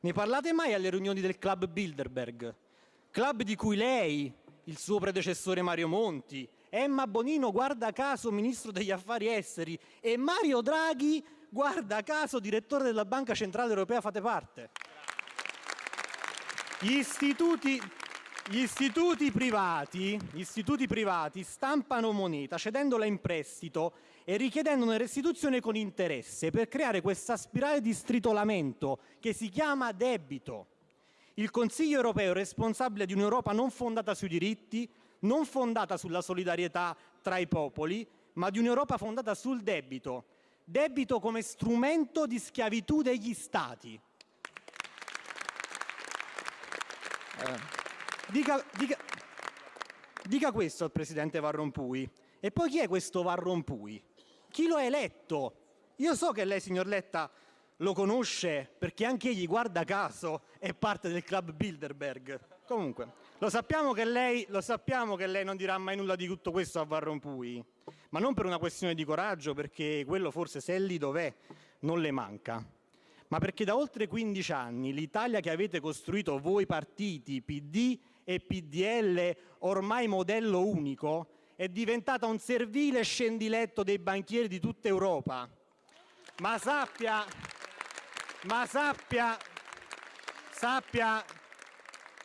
Ne parlate mai alle riunioni del Club Bilderberg? Club di cui lei, il suo predecessore Mario Monti, Emma Bonino, guarda caso Ministro degli Affari Esteri, e Mario Draghi, guarda caso Direttore della Banca Centrale Europea, fate parte. Gli istituti, gli istituti, privati, gli istituti privati stampano moneta cedendola in prestito e richiedendone restituzione con interesse per creare questa spirale di stritolamento che si chiama debito. Il Consiglio europeo è responsabile di un'Europa non fondata sui diritti, non fondata sulla solidarietà tra i popoli, ma di un'Europa fondata sul debito. Debito come strumento di schiavitù degli Stati. Eh, dica, dica, dica questo al Presidente Van Rompuy. E poi chi è questo Van Rompuy? Chi lo ha eletto? Io so che lei, signor Letta, lo conosce perché anche egli, guarda caso, è parte del club Bilderberg. Comunque, lo sappiamo che lei, sappiamo che lei non dirà mai nulla di tutto questo a Van Rompuy, ma non per una questione di coraggio, perché quello forse se è lì dov'è non le manca, ma perché da oltre 15 anni l'Italia che avete costruito voi partiti, PD e PDL, ormai modello unico, è diventata un servile scendiletto dei banchieri di tutta Europa. Ma sappia, ma sappia, sappia,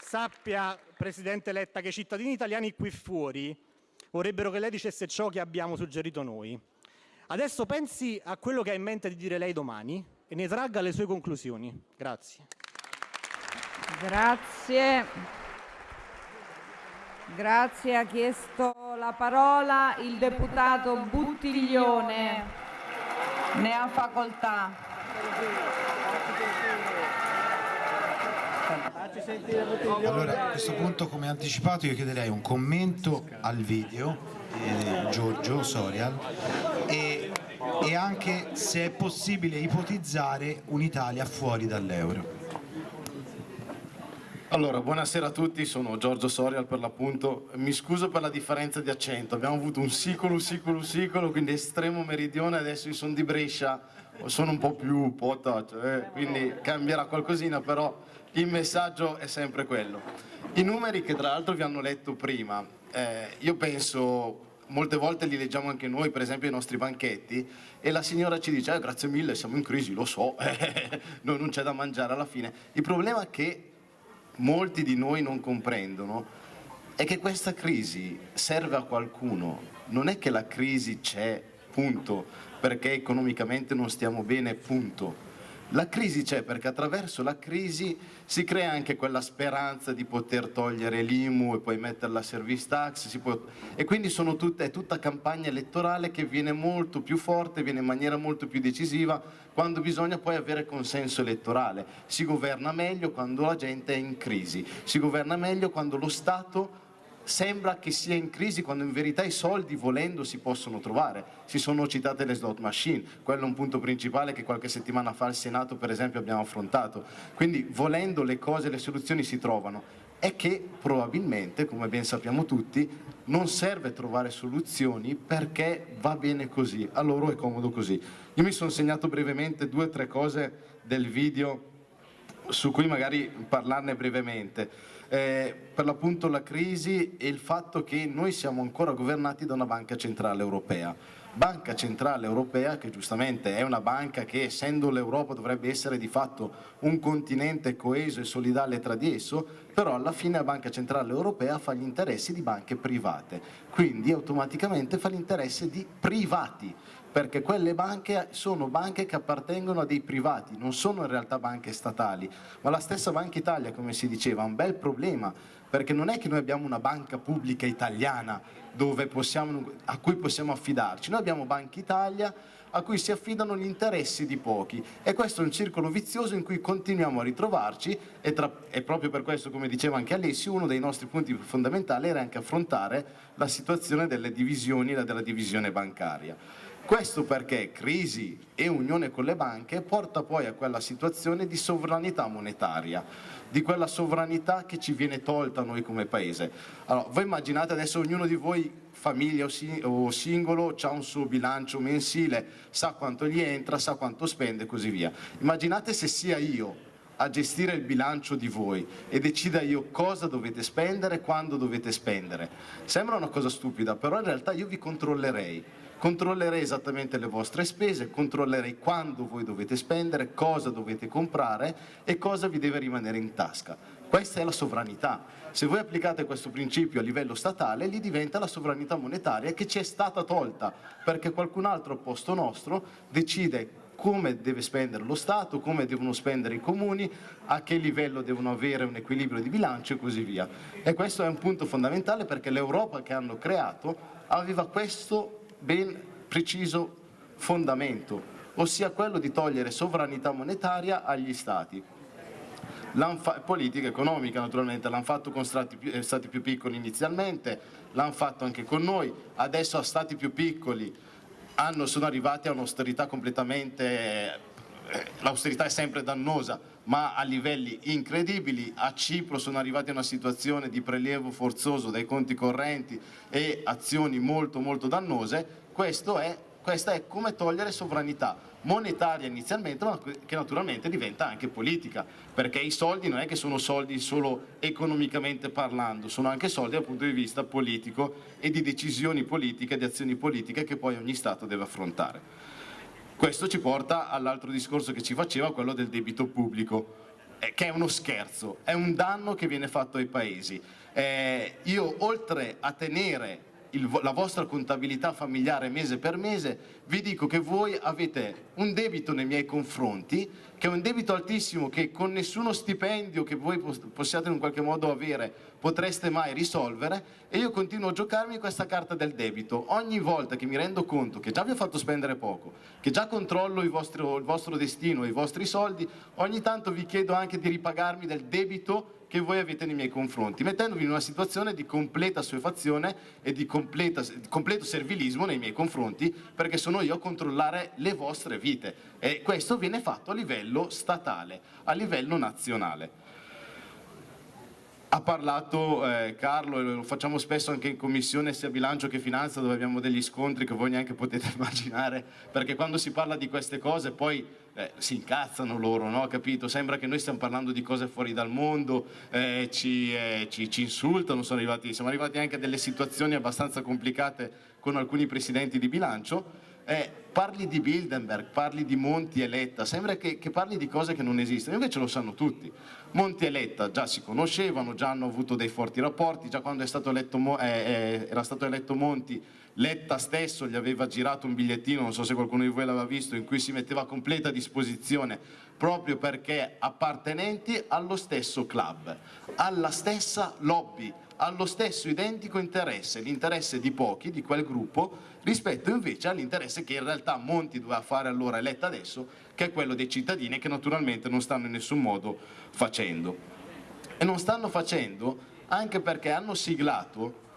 sappia, Presidente Letta, che i cittadini italiani qui fuori vorrebbero che lei dicesse ciò che abbiamo suggerito noi. Adesso pensi a quello che ha in mente di dire lei domani e ne tragga le sue conclusioni. Grazie. Grazie. Grazie, ha chiesto la parola il deputato Buttiglione. Ne ha facoltà. Allora, a questo punto, come anticipato, io chiederei un commento al video di Giorgio Sorial e, e anche se è possibile ipotizzare un'Italia fuori dall'euro. Allora, buonasera a tutti, sono Giorgio Sorial per l'appunto. Mi scuso per la differenza di accento, abbiamo avuto un sicolo, sicolo, sicolo, quindi estremo meridione, adesso io sono di Brescia, sono un po' più potato, eh? quindi cambierà qualcosina, però il messaggio è sempre quello. I numeri che tra l'altro vi hanno letto prima, eh, io penso molte volte li leggiamo anche noi, per esempio ai nostri banchetti, e la signora ci dice eh, grazie mille, siamo in crisi, lo so, non c'è da mangiare alla fine. Il problema è che molti di noi non comprendono è che questa crisi serve a qualcuno, non è che la crisi c'è, punto, perché economicamente non stiamo bene, punto. La crisi c'è perché attraverso la crisi si crea anche quella speranza di poter togliere l'IMU e poi mettere la service tax può... e quindi tutte, è tutta campagna elettorale che viene molto più forte, viene in maniera molto più decisiva quando bisogna poi avere consenso elettorale. Si governa meglio quando la gente è in crisi, si governa meglio quando lo Stato sembra che sia in crisi quando in verità i soldi volendo si possono trovare. Si sono citate le slot machine, quello è un punto principale che qualche settimana fa al Senato per esempio abbiamo affrontato. Quindi volendo le cose, le soluzioni si trovano. È che probabilmente, come ben sappiamo tutti, non serve trovare soluzioni perché va bene così, a loro è comodo così. Io mi sono segnato brevemente due o tre cose del video su cui magari parlarne brevemente eh, per l'appunto la crisi e il fatto che noi siamo ancora governati da una banca centrale europea. Banca Centrale Europea che giustamente è una banca che essendo l'Europa dovrebbe essere di fatto un continente coeso e solidale tra di esso, però alla fine la Banca Centrale Europea fa gli interessi di banche private, quindi automaticamente fa l'interesse di privati perché quelle banche sono banche che appartengono a dei privati, non sono in realtà banche statali, ma la stessa Banca Italia, come si diceva, ha un bel problema, perché non è che noi abbiamo una banca pubblica italiana possiamo, a cui possiamo affidarci, noi abbiamo Banca Italia a cui si affidano gli interessi di pochi. E questo è un circolo vizioso in cui continuiamo a ritrovarci e, tra, e proprio per questo, come diceva anche Alessio, uno dei nostri punti fondamentali era anche affrontare la situazione delle divisioni e della divisione bancaria. Questo perché crisi e unione con le banche porta poi a quella situazione di sovranità monetaria, di quella sovranità che ci viene tolta a noi come Paese. Allora, voi immaginate adesso ognuno di voi, famiglia o singolo, ha un suo bilancio mensile, sa quanto gli entra, sa quanto spende e così via. Immaginate se sia io a gestire il bilancio di voi e decida io cosa dovete spendere, quando dovete spendere. Sembra una cosa stupida, però in realtà io vi controllerei. Controllerei esattamente le vostre spese, controllerei quando voi dovete spendere, cosa dovete comprare e cosa vi deve rimanere in tasca. Questa è la sovranità. Se voi applicate questo principio a livello statale, lì diventa la sovranità monetaria che ci è stata tolta, perché qualcun altro al posto nostro decide come deve spendere lo Stato, come devono spendere i comuni, a che livello devono avere un equilibrio di bilancio e così via. E questo è un punto fondamentale perché l'Europa che hanno creato aveva questo ben preciso fondamento, ossia quello di togliere sovranità monetaria agli Stati. Politica economica naturalmente, l'hanno fatto con stati più, eh, stati più piccoli inizialmente, l'hanno fatto anche con noi, adesso a stati più piccoli hanno, sono arrivati a un'austerità completamente, eh, l'austerità è sempre dannosa, ma a livelli incredibili, a Cipro sono arrivati a una situazione di prelievo forzoso dai conti correnti e azioni molto molto dannose, questo è, questa è come togliere sovranità monetaria inizialmente, ma che naturalmente diventa anche politica, perché i soldi non è che sono soldi solo economicamente parlando, sono anche soldi dal punto di vista politico e di decisioni politiche, di azioni politiche che poi ogni Stato deve affrontare. Questo ci porta all'altro discorso che ci faceva, quello del debito pubblico, eh, che è uno scherzo, è un danno che viene fatto ai paesi. Eh, io oltre a tenere il, la vostra contabilità familiare mese per mese, vi dico che voi avete un debito nei miei confronti, che è un debito altissimo che con nessuno stipendio che voi possiate in qualche modo avere potreste mai risolvere e io continuo a giocarmi questa carta del debito. Ogni volta che mi rendo conto che già vi ho fatto spendere poco, che già controllo il vostro, il vostro destino, i vostri soldi, ogni tanto vi chiedo anche di ripagarmi del debito che voi avete nei miei confronti, mettendovi in una situazione di completa assuefazione e di, completa, di completo servilismo nei miei confronti, perché sono io a controllare le vostre vite. E questo viene fatto a livello statale, a livello nazionale. Ha parlato eh, Carlo, e lo facciamo spesso anche in commissione sia bilancio che finanza dove abbiamo degli scontri che voi neanche potete immaginare, perché quando si parla di queste cose poi eh, si incazzano loro, no? capito? Sembra che noi stiamo parlando di cose fuori dal mondo, eh, ci, eh, ci, ci, insultano, arrivati, siamo arrivati anche a delle situazioni abbastanza complicate con alcuni presidenti di bilancio. Eh, parli di Bilderberg, parli di Monti e Letta, sembra che, che, parli di cose che non esistono, invece lo sanno tutti. Monti e Letta già si conoscevano, già hanno avuto dei forti rapporti, già quando stato eletto, eh, eh, era stato eletto Monti Letta stesso gli aveva girato un bigliettino, non so se qualcuno di voi l'aveva visto, in cui si metteva a completa disposizione proprio perché appartenenti allo stesso club, alla stessa lobby, allo stesso identico interesse, l'interesse di pochi, di quel gruppo, rispetto invece all'interesse che in realtà Monti doveva fare allora e Letta adesso, che è quello dei cittadini che naturalmente non stanno in nessun modo facendo. E non stanno facendo anche perché hanno siglato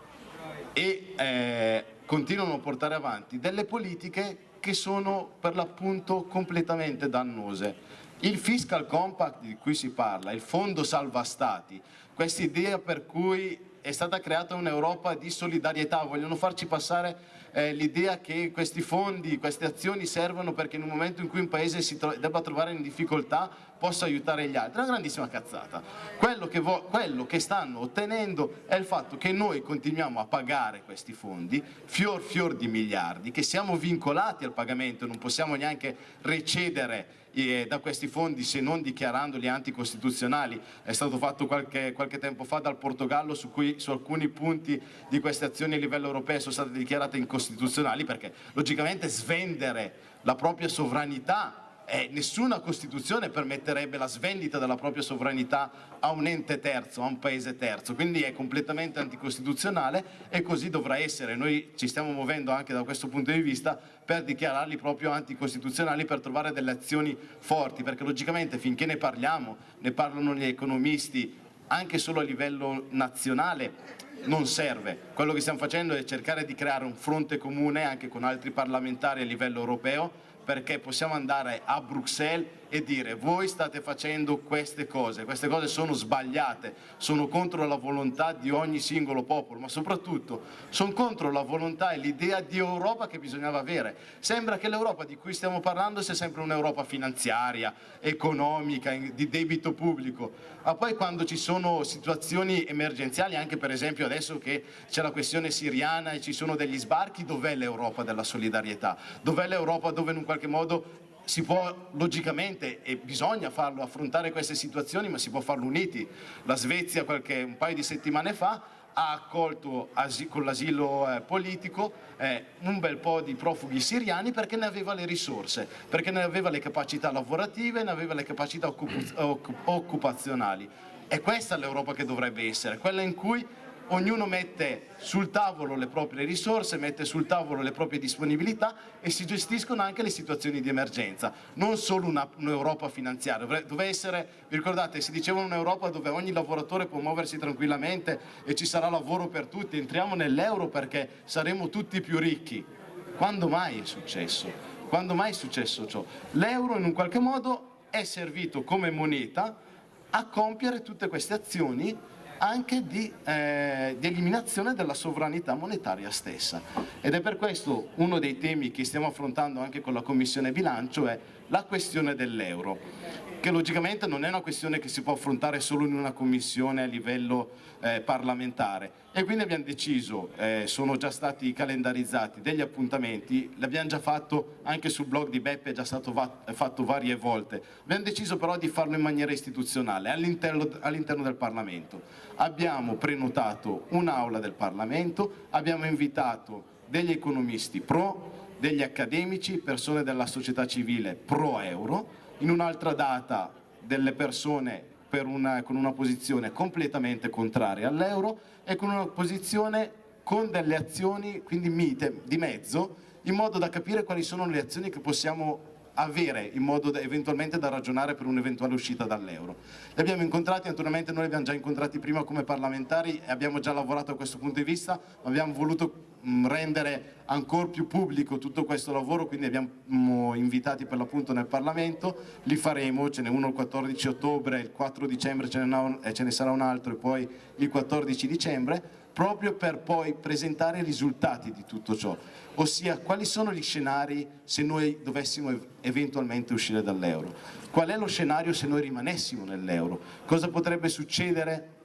e eh, continuano a portare avanti delle politiche che sono per l'appunto completamente dannose. Il fiscal compact di cui si parla, il fondo salva stati, questa idea per cui è stata creata un'Europa di solidarietà, vogliono farci passare eh, l'idea che questi fondi, queste azioni servono perché in un momento in cui un paese si tro debba trovare in difficoltà possa aiutare gli altri, è una grandissima cazzata. Quello che, quello che stanno ottenendo è il fatto che noi continuiamo a pagare questi fondi, fior fior di miliardi, che siamo vincolati al pagamento, non possiamo neanche recedere da questi fondi se non dichiarandoli anticostituzionali. È stato fatto qualche, qualche tempo fa dal Portogallo su cui su alcuni punti di queste azioni a livello europeo sono state dichiarate incostituzionali perché logicamente svendere la propria sovranità eh, nessuna Costituzione permetterebbe la svendita della propria sovranità a un ente terzo, a un paese terzo, quindi è completamente anticostituzionale e così dovrà essere. Noi ci stiamo muovendo anche da questo punto di vista per dichiararli proprio anticostituzionali, per trovare delle azioni forti, perché logicamente finché ne parliamo, ne parlano gli economisti, anche solo a livello nazionale, non serve. Quello che stiamo facendo è cercare di creare un fronte comune anche con altri parlamentari a livello europeo perché possiamo andare a Bruxelles e dire voi state facendo queste cose, queste cose sono sbagliate, sono contro la volontà di ogni singolo popolo, ma soprattutto sono contro la volontà e l'idea di Europa che bisognava avere. Sembra che l'Europa di cui stiamo parlando sia sempre un'Europa finanziaria, economica, di debito pubblico, ma poi quando ci sono situazioni emergenziali, anche per esempio adesso che c'è la questione siriana e ci sono degli sbarchi, dov'è l'Europa della solidarietà? Dov'è l'Europa dove in un qualche modo si può logicamente e bisogna farlo, affrontare queste situazioni, ma si può farlo uniti. La Svezia qualche, un paio di settimane fa ha accolto con l'asilo eh, politico eh, un bel po' di profughi siriani perché ne aveva le risorse, perché ne aveva le capacità lavorative, ne aveva le capacità occupazionali. E questa è l'Europa che dovrebbe essere, quella in cui ognuno mette sul tavolo le proprie risorse, mette sul tavolo le proprie disponibilità e si gestiscono anche le situazioni di emergenza, non solo un'Europa un finanziaria, dove essere, vi ricordate, si diceva un'Europa dove ogni lavoratore può muoversi tranquillamente e ci sarà lavoro per tutti, entriamo nell'euro perché saremo tutti più ricchi. Quando mai è successo? Quando mai è successo ciò? L'euro in un qualche modo è servito come moneta a compiere tutte queste azioni anche di, eh, di, eliminazione della sovranità monetaria stessa. Ed è per questo uno dei temi che stiamo affrontando anche con la Commissione Bilancio è la questione dell'euro, che logicamente non è una questione che si può affrontare solo in una commissione a livello eh, parlamentare e quindi abbiamo deciso, eh, sono già stati calendarizzati degli appuntamenti, l'abbiamo già fatto anche sul blog di Beppe, è già stato fatto varie volte, abbiamo deciso però di farlo in maniera istituzionale all'interno all del Parlamento. Abbiamo prenotato un'aula del Parlamento, abbiamo invitato degli economisti pro, degli accademici, persone della società civile pro euro, in un'altra data delle persone una, con una posizione completamente contraria all'euro e con una posizione con delle azioni quindi mite, di mezzo, in modo da capire quali sono le azioni che possiamo avere in modo da, eventualmente da ragionare per un'eventuale uscita dall'euro. Li abbiamo incontrati, naturalmente noi li abbiamo già incontrati prima come parlamentari e abbiamo già lavorato a questo punto di vista, ma abbiamo voluto mh, rendere ancora più pubblico tutto questo lavoro, quindi abbiamo invitati per l'appunto nel Parlamento, li faremo, ce n'è uno il 14 ottobre, il 4 dicembre ce ne, ce ne sarà un altro e poi il 14 dicembre, proprio per poi presentare i risultati di tutto ciò, ossia quali sono gli scenari se noi dovessimo eventualmente uscire dall'euro, qual è lo scenario se noi rimanessimo nell'euro, cosa potrebbe succedere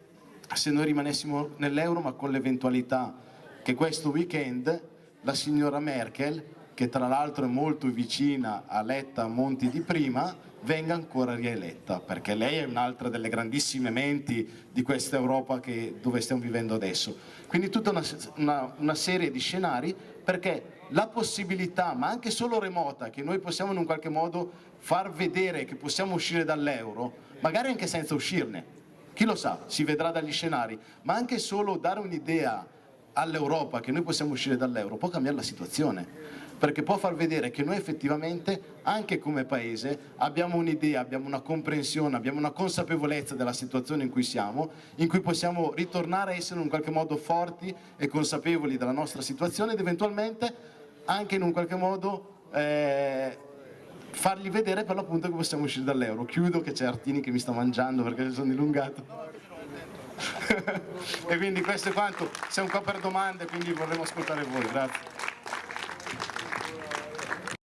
se noi rimanessimo nell'euro ma con l'eventualità che questo weekend la signora Merkel, che tra l'altro è molto vicina a Letta Monti di prima, venga ancora rieletta, perché lei è un'altra delle grandissime menti di questa Europa che, dove stiamo vivendo adesso. Quindi tutta una, una, una serie di scenari perché la possibilità, ma anche solo remota, che noi possiamo in un qualche modo far vedere che possiamo uscire dall'euro, magari anche senza uscirne, chi lo sa, si vedrà dagli scenari, ma anche solo dare un'idea all'Europa che noi possiamo uscire dall'euro può cambiare la situazione perché può far vedere che noi effettivamente, anche come Paese, abbiamo un'idea, abbiamo una comprensione, abbiamo una consapevolezza della situazione in cui siamo, in cui possiamo ritornare a essere in qualche modo forti e consapevoli della nostra situazione ed eventualmente anche in un qualche modo eh, fargli vedere per l'appunto che possiamo uscire dall'euro. Chiudo che c'è Artini che mi sta mangiando perché sono dilungato. e quindi questo è quanto, siamo qua per domande, quindi vorremmo ascoltare voi, grazie.